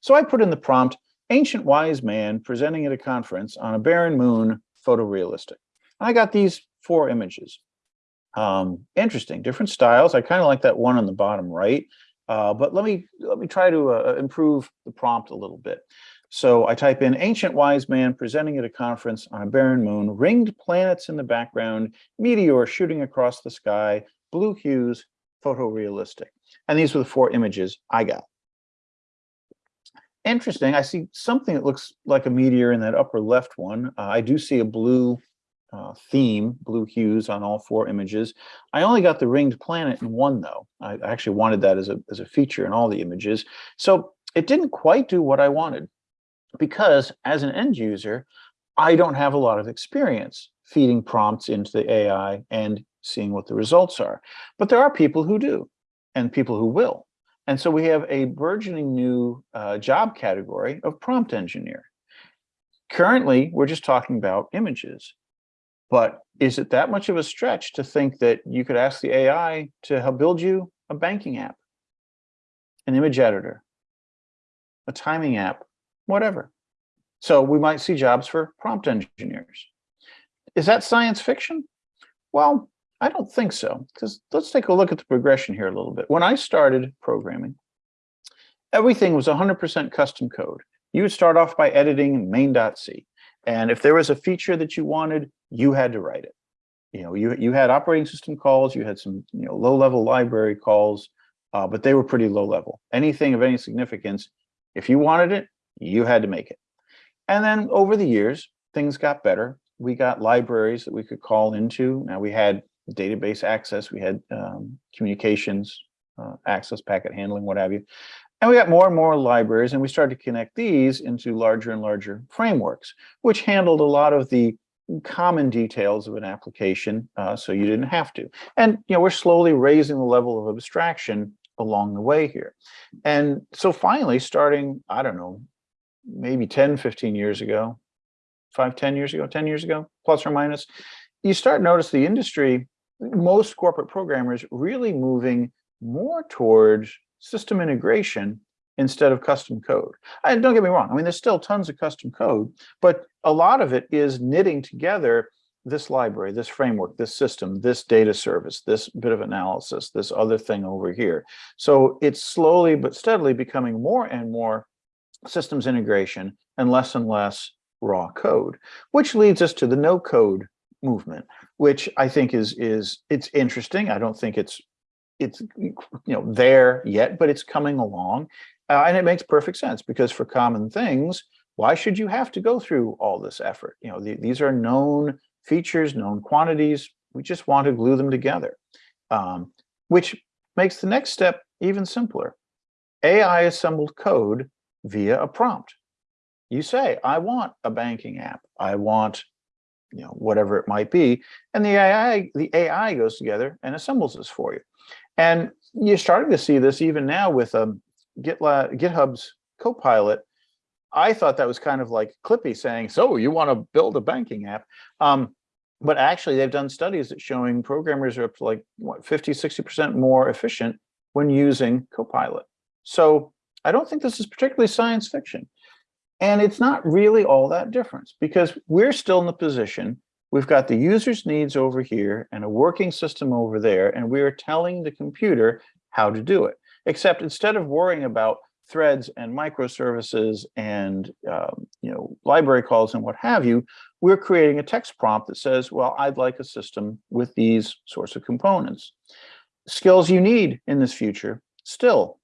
So I put in the prompt, ancient wise man presenting at a conference on a barren moon, photorealistic. I got these four images. Um, interesting, different styles. I kind of like that one on the bottom right, uh, but let me let me try to uh, improve the prompt a little bit. So I type in ancient wise man presenting at a conference on a barren moon, ringed planets in the background, meteor shooting across the sky, blue hues, photorealistic. And these were the four images I got. Interesting, I see something that looks like a meteor in that upper left one. Uh, I do see a blue uh, theme, blue hues on all four images. I only got the ringed planet in one though. I actually wanted that as a, as a feature in all the images. So it didn't quite do what I wanted because as an end user, I don't have a lot of experience feeding prompts into the AI and seeing what the results are. But there are people who do and people who will. And so we have a burgeoning new uh, job category of prompt engineer. Currently, we're just talking about images. But is it that much of a stretch to think that you could ask the AI to help build you a banking app, an image editor, a timing app, whatever? So we might see jobs for prompt engineers. Is that science fiction? Well, I don't think so, because let's take a look at the progression here a little bit. When I started programming, everything was 100% custom code. You would start off by editing main.c. And if there was a feature that you wanted, you had to write it. You know, you, you had operating system calls, you had some you know, low-level library calls, uh, but they were pretty low level. Anything of any significance, if you wanted it, you had to make it. And then over the years, things got better. We got libraries that we could call into. Now we had database access, we had um, communications, uh, access, packet handling, what have you. And we got more and more libraries and we started to connect these into larger and larger frameworks, which handled a lot of the common details of an application, uh, so you didn't have to. And you know, we're slowly raising the level of abstraction along the way here. And so finally, starting, I don't know, maybe 10, 15 years ago, five, 10 years ago, 10 years ago, plus or minus, you start notice the industry, most corporate programmers really moving more towards system integration instead of custom code. And don't get me wrong, I mean, there's still tons of custom code, but a lot of it is knitting together this library, this framework, this system, this data service, this bit of analysis, this other thing over here. So it's slowly but steadily becoming more and more systems integration and less and less raw code, which leads us to the no code movement, which I think is is it's interesting. I don't think it's it's you know there yet, but it's coming along. Uh, and it makes perfect sense because for common things, why should you have to go through all this effort? You know, the, these are known features, known quantities. We just want to glue them together, um, which makes the next step even simpler. AI assembled code via a prompt. You say, I want a banking app. I want you know, whatever it might be. And the AI, the AI goes together and assembles this for you. And you're starting to see this even now with um, GitLab, GitHub's Copilot. I thought that was kind of like Clippy saying, so you want to build a banking app. Um, but actually they've done studies that showing programmers are up to like what 50, 60% more efficient when using Copilot. So I don't think this is particularly science fiction. And it's not really all that different because we're still in the position, we've got the user's needs over here and a working system over there, and we are telling the computer how to do it. Except instead of worrying about threads and microservices and um, you know library calls and what have you, we're creating a text prompt that says, well, I'd like a system with these sorts of components. Skills you need in this future, still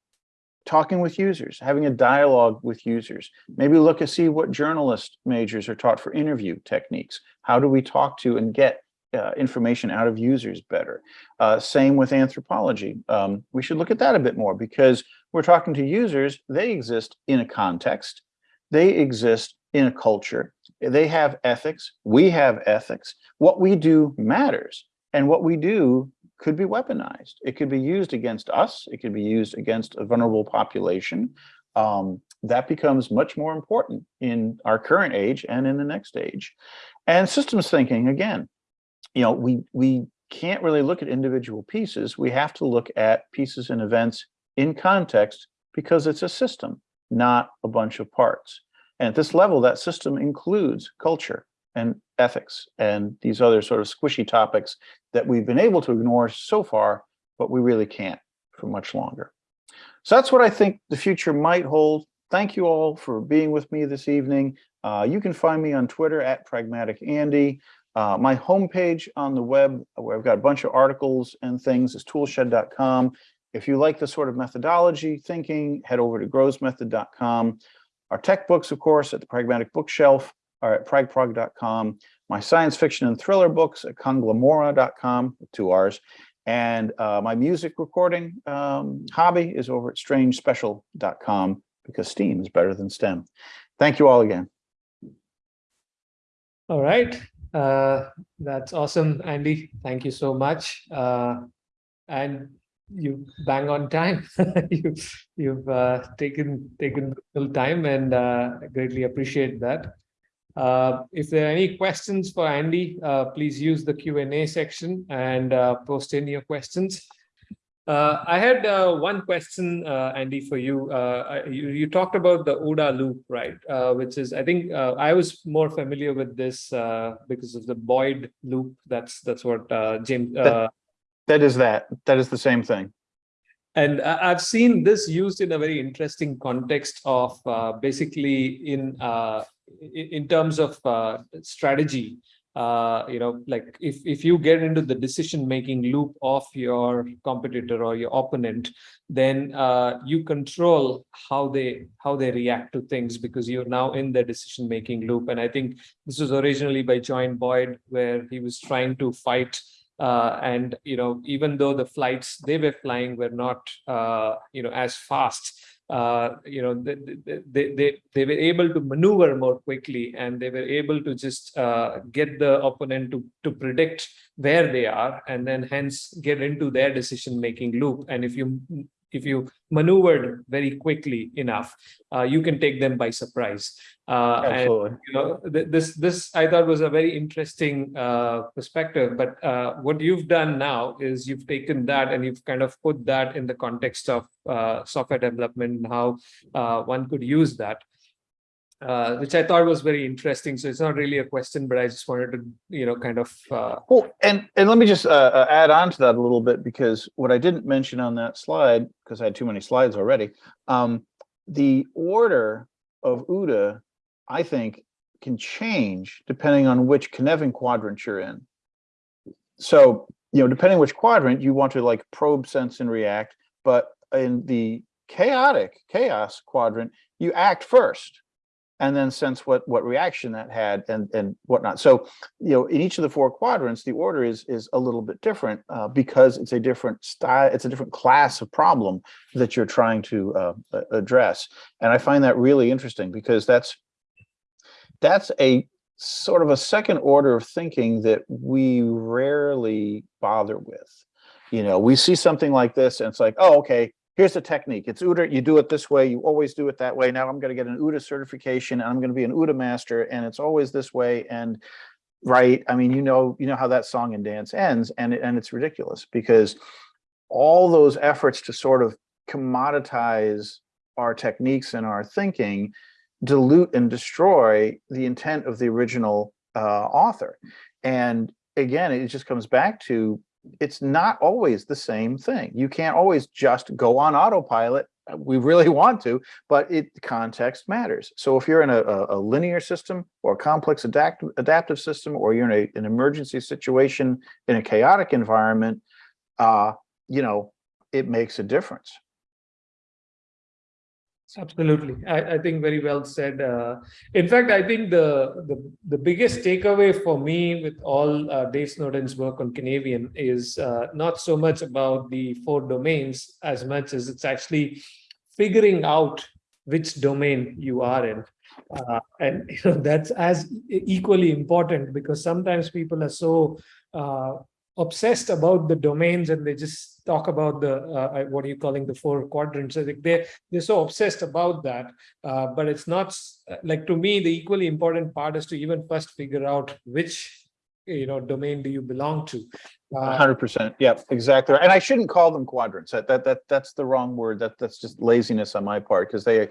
talking with users, having a dialogue with users. Maybe look and see what journalist majors are taught for interview techniques. How do we talk to and get uh, information out of users better? Uh, same with anthropology. Um, we should look at that a bit more because we're talking to users, they exist in a context, they exist in a culture, they have ethics, we have ethics. What we do matters. And what we do could be weaponized. It could be used against us. It could be used against a vulnerable population. Um, that becomes much more important in our current age and in the next age. And systems thinking, again, you know, we, we can't really look at individual pieces. We have to look at pieces and events in context because it's a system, not a bunch of parts. And at this level, that system includes culture and ethics and these other sort of squishy topics that we've been able to ignore so far, but we really can't for much longer. So that's what I think the future might hold. Thank you all for being with me this evening. Uh, you can find me on Twitter at Pragmatic Andy. Uh, my homepage on the web, where I've got a bunch of articles and things, is toolshed.com. If you like the sort of methodology thinking, head over to growsmethod.com. Our tech books, of course, at the Pragmatic Bookshelf are at pragprog.com. My science fiction and thriller books at conglamora.com, two R's. And uh, my music recording um, hobby is over at strangespecial.com because STEAM is better than STEM. Thank you all again. All right. Uh, that's awesome, Andy. Thank you so much. Uh, and you bang on time. you, you've uh, taken taken little time and uh, greatly appreciate that. Uh, if there are any questions for Andy, uh, please use the Q&A section and uh, post in your questions. Uh, I had uh, one question, uh, Andy, for you. Uh, you. You talked about the OODA loop, right? Uh, which is, I think, uh, I was more familiar with this uh, because of the Boyd loop. That's that's what uh, James. That- That is that. That is the same thing. and I've seen this used in a very interesting context of uh, basically in uh, in, terms of uh, strategy. Uh, you know, like if if you get into the decision making loop of your competitor or your opponent, then uh, you control how they how they react to things because you're now in the decision making loop. And I think this was originally by John Boyd, where he was trying to fight uh, and you know even though the flights they were flying were not uh, you know as fast uh, you know they, they they they were able to maneuver more quickly and they were able to just uh, get the opponent to to predict where they are and then hence get into their decision making loop. And if you if you maneuvered very quickly enough uh, you can take them by surprise uh, and Absolutely. you know th- this this i thought was a very interesting uh, perspective but uh, what you've done now is you've taken that and you've kind of put that in the context of uh, software development and how uh, one could use that uh, which i thought was very interesting so it's not really a question but i just wanted to you know kind of uh, Well, and, and let me just uh, uh, add on to that a little bit, because what I didn't mention on that slide, because I had too many slides already, um, the order of OODA, I think, can change depending on which Cynefin quadrant you're in. So, you know, depending which quadrant, you want to like probe, sense, and react, but in the chaotic chaos quadrant, you act first and then sense what what reaction that had and and whatnot. So you know, in each of the four quadrants, the order is is a little bit different uh, because it's a different style, it's a different class of problem that you're trying to uh, address. And I find that really interesting because that's that's a sort of a second order of thinking that we rarely bother with. You know, we see something like this and it's like, oh, okay, here's the technique. It's OODA, you do it this way, you always do it that way. Now I'm gonna get an OODA certification and I'm gonna be an OODA master and it's always this way and right, I mean, you know, you know how that song and dance ends and, and it's ridiculous because all those efforts to sort of commoditize our techniques and our thinking dilute and destroy the intent of the original uh, author. And again, it just comes back to it's not always the same thing. You can't always just go on autopilot. Uh, We really want to, but it context matters. So if you're in a, a, linear system or a complex adapt, adaptive system, or you're in a, an emergency situation in a chaotic environment, uh, you know, it makes a difference. Absolutely. I, I think very well said. Uh, in fact, I think the, the, the biggest takeaway for me with all uh, Dave Snowden's work on Cynefin is uh, not so much about the four domains as much as it's actually figuring out which domain you are in. Uh, and you know that's as equally important because sometimes people are so uh, obsessed about the domains and they just talk about the uh, what are you calling the four quadrants. They they're so obsessed about that, uh, but it's not like to me the equally important part is to even first figure out which you know domain do you belong to. Uh, hundred percent. Yep, exactly. And I shouldn't call them quadrants. That, that, that, that's the wrong word. That, that's just laziness on my part because they,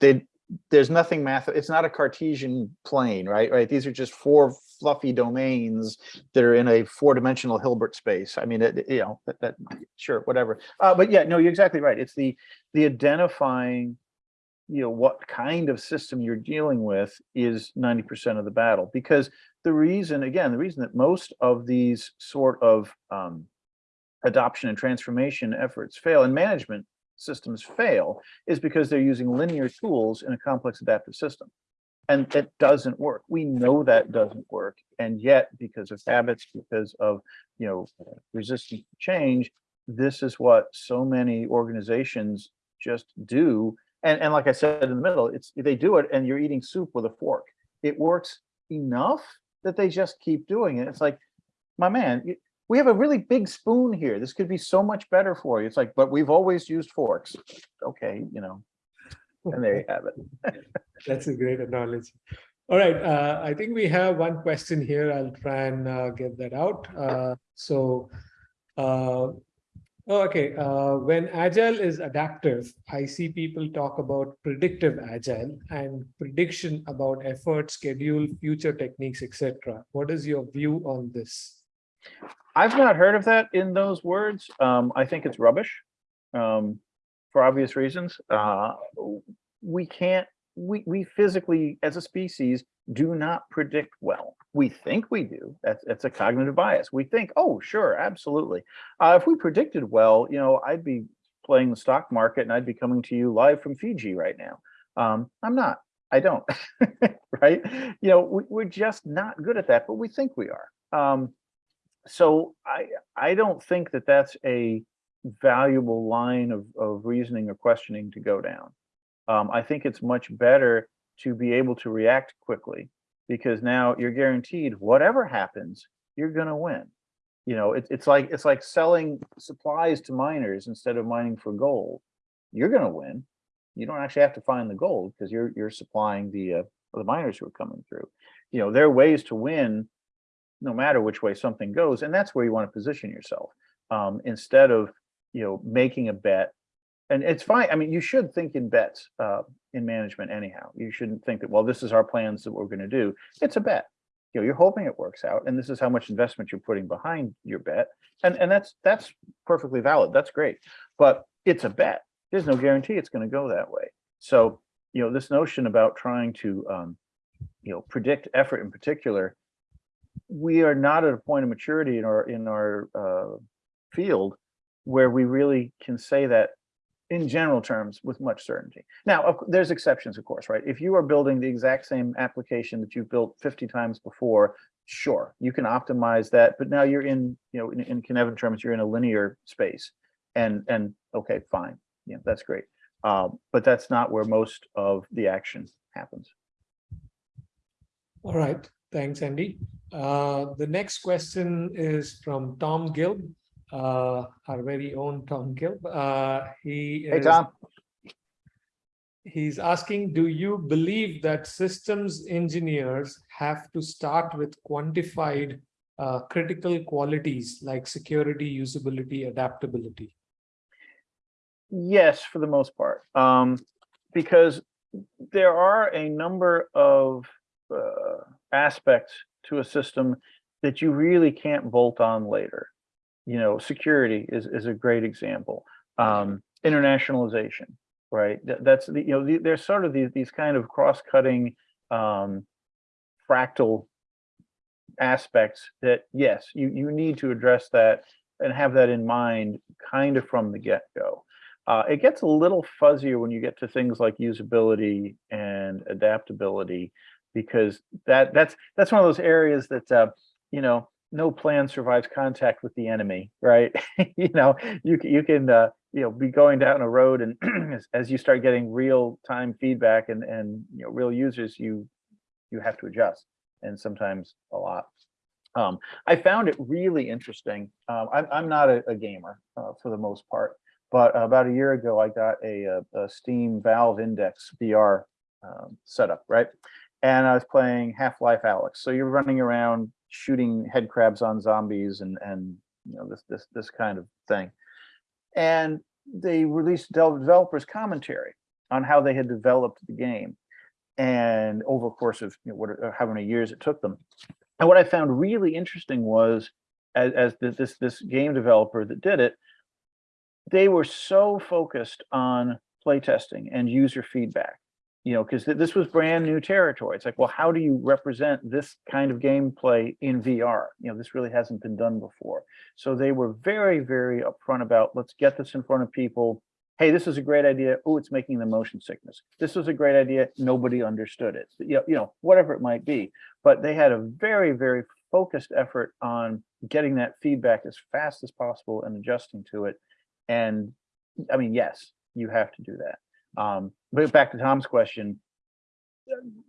they, there's nothing math, it's not a Cartesian plane, right? Right? These are just four fluffy domains that are in a four-dimensional Hilbert space. I mean, it, you know, that, that, sure, whatever. Uh, but yeah, no, you're exactly right. It's the, the identifying, you know, what kind of system you're dealing with is ninety percent of the battle because the reason, again, the reason that most of these sort of um, adoption and transformation efforts fail and management systems fail is because they're using linear tools in a complex adaptive system. And it doesn't work. We know that doesn't work. And yet, because of habits, because of, you know, resistance to change, this is what so many organizations just do. And, and like I said in the middle, it's they do it and you're eating soup with a fork. It works enough that they just keep doing it. It's like, my man, we have a really big spoon here. This could be so much better for you. It's like, but we've always used forks. Okay, you know, and there you have it. That's a great analogy. All right, uh, I think we have one question here. I'll try and uh, get that out. Uh, so, uh, oh, okay, uh, when agile is adaptive, I see people talk about predictive agile and prediction about effort, schedule, future techniques, etc. What is your view on this? I've not heard of that in those words. Um, I think it's rubbish. Um, for obvious reasons. Uh, we can't, we, we physically, as a species, do not predict well. We think we do. That's, that's a cognitive bias. We think, oh, sure, absolutely. Uh, if we predicted well, you know, I'd be playing the stock market and I'd be coming to you live from Fiji right now. Um, I'm not. I don't. right? You know, we, we're just not good at that, but we think we are. Um, so I I don't think that that's a valuable line of, of reasoning or questioning to go down. Um, I think it's much better to be able to react quickly because now you're guaranteed whatever happens, you're gonna win. You know, it's it's like it's like selling supplies to miners instead of mining for gold. You're gonna win. You don't actually have to find the gold because you're you're supplying the uh, the miners who are coming through. You know, there are ways to win no matter which way something goes. And that's where you want to position yourself um, instead of, you know, making a bet. And it's fine. I mean, you should think in bets uh, in management anyhow. You shouldn't think that, well, this is our plans that we're going to do. It's a bet. You know, you're hoping it works out, and this is how much investment you're putting behind your bet, and and that's that's perfectly valid. That's great, but it's a bet. There's no guarantee it's going to go that way. So, you know, this notion about trying to, um, you know, predict effort in particular we are not at a point of maturity in our in our uh, field where we really can say that in general terms with much certainty. Now, there's exceptions, of course, right? If you are building the exact same application that you've built 50 times before, sure, you can optimize that. But now you're in, you know, in, in Cynefin terms, you're in a linear space, and and okay, fine, yeah, that's great. Um, but that's not where most of the action happens. All right, thanks, Andy. Uh, the next question is from Tom Gilb, uh, our very own Tom Gilb. Uh, he Hey, is, Tom. he's asking, do you believe that systems engineers have to start with quantified uh, critical qualities like security, usability, adaptability? Yes, for the most part, um, because there are a number of uh, aspects to a system that you really can't bolt on later. You know, security is is a great example. Um, internationalization, right? That, that's the you know the, there's sort of these these kind of cross-cutting um, fractal aspects that yes, you you need to address that and have that in mind kind of from the get-go. Uh, it gets a little fuzzier when you get to things like usability and adaptability, because that that's that's one of those areas that uh, you know no plan survives contact with the enemy, right? you know, you can you can uh, you know be going down a road, and as, as you start getting real time feedback and and you know real users, you you have to adjust, and sometimes a lot. Um, I found it really interesting. Um, I'm I'm not a, a gamer uh, for the most part, but about a year ago, I got a, a, a Steam Valve Index VR um, setup, right? And I was playing Half-Life Alyx. So you're running around shooting head crabs on zombies and and you know this this this kind of thing. And they released developers commentary on how they had developed the game, and over the course of you know, what uh, how many years it took them. And what I found really interesting was, as, as this this game developer that did it, they were so focused on playtesting and user feedback you know, because this was brand new territory. It's like, well, how do you represent this kind of gameplay in VR? You know, this really hasn't been done before. So they were very, very upfront about, let's get this in front of people. Hey, this is a great idea. Oh, it's making the motion sickness. This was a great idea. Nobody understood it. You know, you know, whatever it might be. But they had a very, very focused effort on getting that feedback as fast as possible and adjusting to it. And I mean, yes, you have to do that. Um, but back to Tom's question,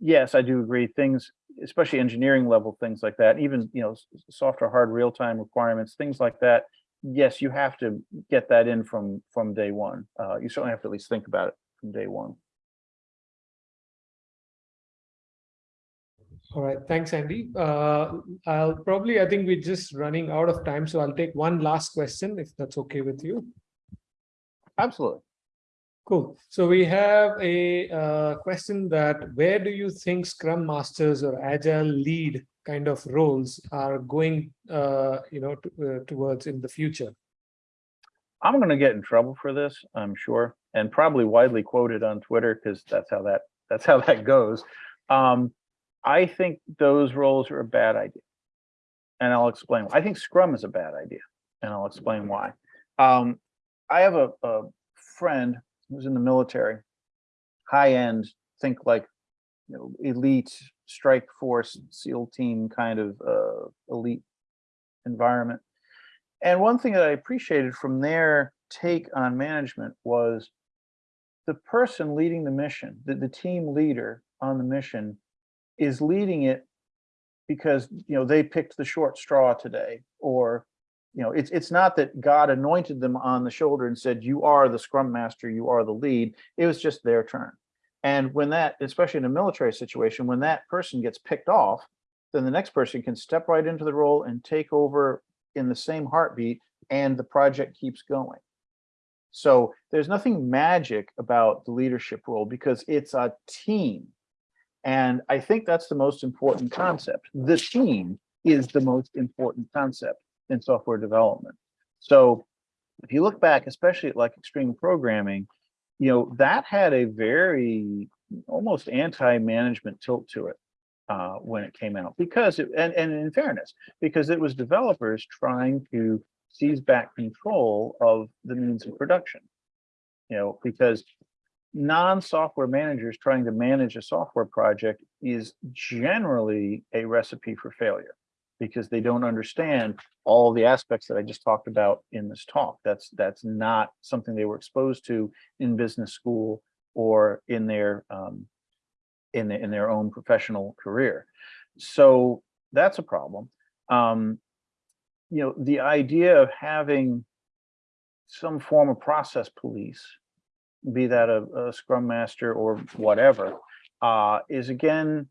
yes, I do agree. Things, especially engineering level things like that, even you know, soft or hard real time requirements, things like that. Yes, you have to get that in from from day one. Uh, you certainly have to at least think about it from day one. All right, thanks, Andy. Uh, I'll probably, I think we're just running out of time, so I'll take one last question if that's okay with you. Absolutely. Cool. So we have a uh, question that where do you think Scrum Masters or Agile lead kind of roles are going, uh, you know, uh, towards in the future? I'm going to get in trouble for this, I'm sure, and probably widely quoted on Twitter because that's how that that's how that goes. Um, I think those roles are a bad idea, and I'll explain. I think Scrum is a bad idea, and I'll explain why. Um, I have a, a friend who's in the military, high end, think like you know, elite strike force SEAL team kind of uh, elite environment. And one thing that I appreciated from their take on management was the person leading the mission, the, the team leader on the mission is leading it because, you know, they picked the short straw today, or, you know, it's, it's not that God anointed them on the shoulder and said, you are the scrum master, you are the lead. It was just their turn. And when that, especially in a military situation, when that person gets picked off, then the next person can step right into the role and take over in the same heartbeat and the project keeps going. So there's nothing magic about the leadership role because it's a team. And I think that's the most important concept. The team is the most important concept in software development. So if you look back, especially at like extreme programming, you know, that had a very almost anti-management tilt to it uh, when it came out because it, and, and in fairness, because it was developers trying to seize back control of the means of production. You know, because non-software managers trying to manage a software project is generally a recipe for failure because they don't understand all the aspects that I just talked about in this talk. That's that's not something they were exposed to in business school or in their um, in the, in their own professional career. So that's a problem. Um, you know, the idea of having some form of process police, be that a, a scrum master or whatever, uh, is again,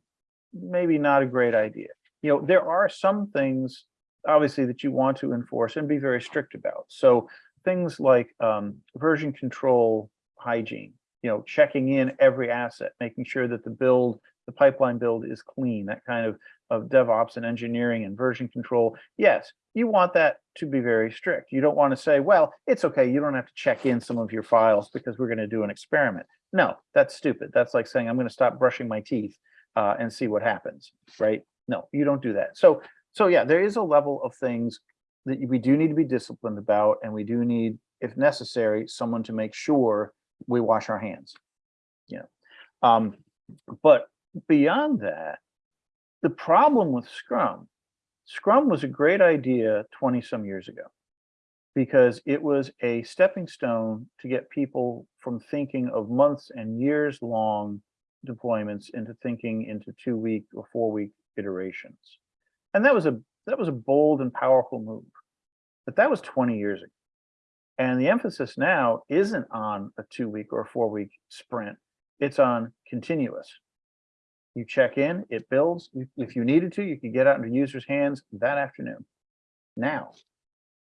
maybe not a great idea. You know, there are some things obviously that you want to enforce and be very strict about. So things like um, version control hygiene, you know, checking in every asset, making sure that the build, the pipeline build is clean, that kind of, of DevOps and engineering and version control. Yes, you want that to be very strict. You don't want to say, well, it's okay, you don't have to check in some of your files because we're going to do an experiment. No, that's stupid. That's like saying, I'm going to stop brushing my teeth uh, and see what happens, right? No, you don't do that. So, so yeah, there is a level of things that we do need to be disciplined about, and we do need, if necessary, someone to make sure we wash our hands. You know, um, but beyond that, the problem with Scrum, Scrum was a great idea 20 some years ago because it was a stepping stone to get people from thinking of months and years long deployments into thinking into two week or four week iterations. And that was a that was a bold and powerful move. But that was 20 years ago. And the emphasis now isn't on a two week or a four week sprint. It's on continuous. You check in, it builds. If you needed to, you could get out into users' hands that afternoon. Now,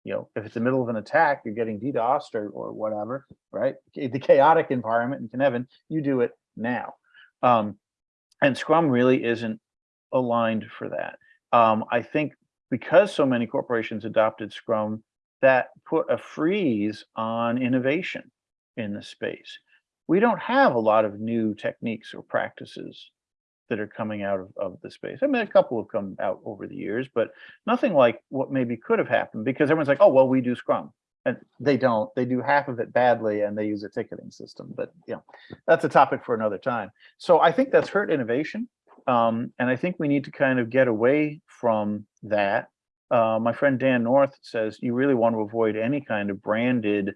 you know, if it's the middle of an attack, you're getting DDoSed or, or whatever, right? The chaotic environment in Cynefin, you do it now. Um, and Scrum really isn't aligned for that. Um, I think because so many corporations adopted Scrum, that put a freeze on innovation in the space. we don't have a lot of new techniques or practices that are coming out of, of the space. I mean, a couple have come out over the years, but nothing like what maybe could have happened because everyone's like, oh, well, we do Scrum. And they don't, they do half of it badly and they use a ticketing system, but you know, that's a topic for another time. So I think that's hurt innovation. Um, and I think we need to kind of get away from that. Uh, my friend Dan North says you really want to avoid any kind of branded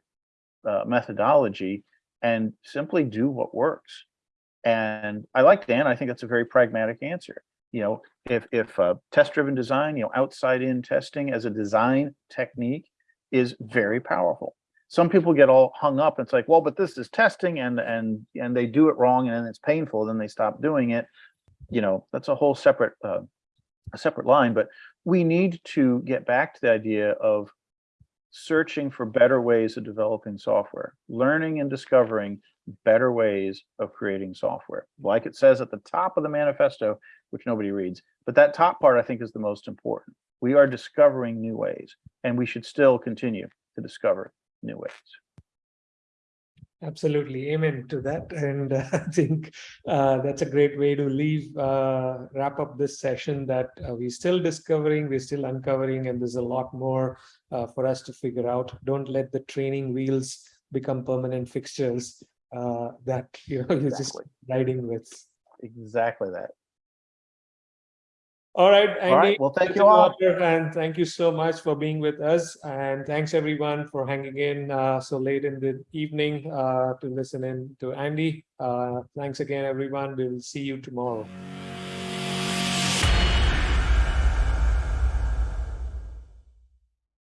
uh, methodology and simply do what works. And I like Dan. I think that's a very pragmatic answer. You know, if if uh, test-driven design, you know, outside-in testing as a design technique is very powerful. Some people get all hung up. It's like, well, but this is testing, and and and they do it wrong, and it's painful. Then they stop doing it. You know, that's a whole separate uh, a separate line. But we need to get back to the idea of searching for better ways of developing software, learning and discovering better ways of creating software. Like it says at the top of the manifesto, which nobody reads, but that top part I think is the most important. We are discovering new ways and we should still continue to discover new ways. Absolutely, amen to that. And uh, I think uh, that's a great way to leave, uh, wrap up this session that uh, we're still discovering, we're still uncovering, and there's a lot more uh, for us to figure out. Don't let the training wheels become permanent fixtures uh, that you know you're just riding with. Exactly that. All right, Andy. All right, well, thank you all. And thank you so much for being with us. And thanks everyone for hanging in uh, so late in the evening uh, to listen in to Andy. Uh, thanks again, everyone. We'll see you tomorrow.